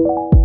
you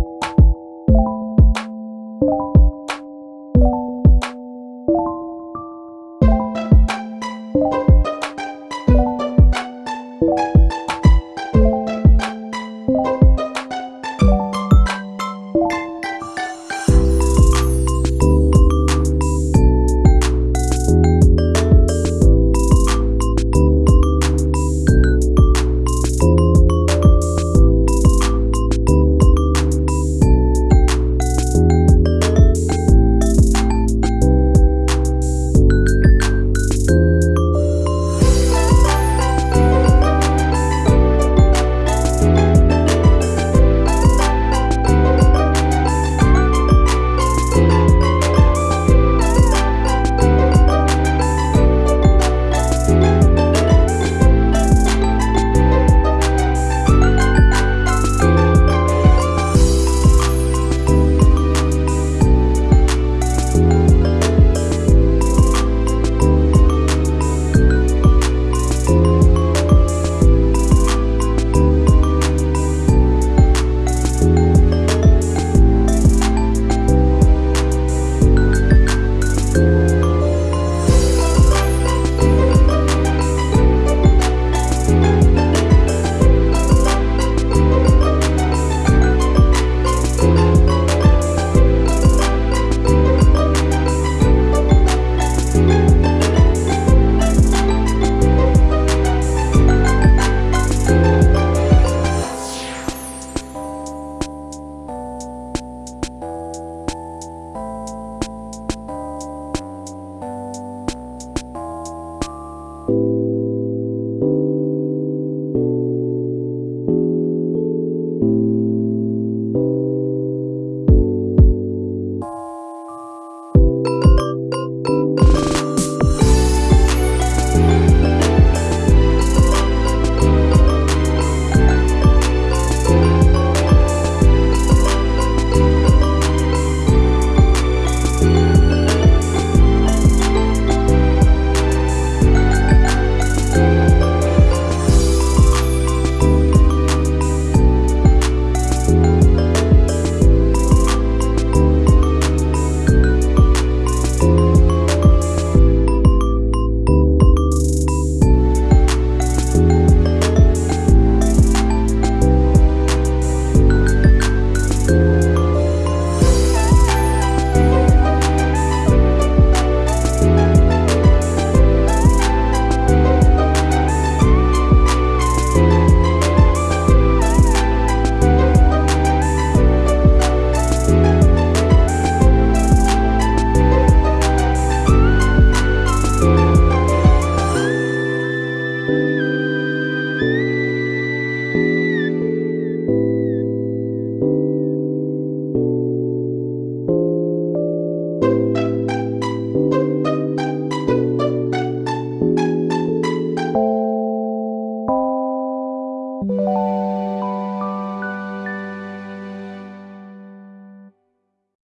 Música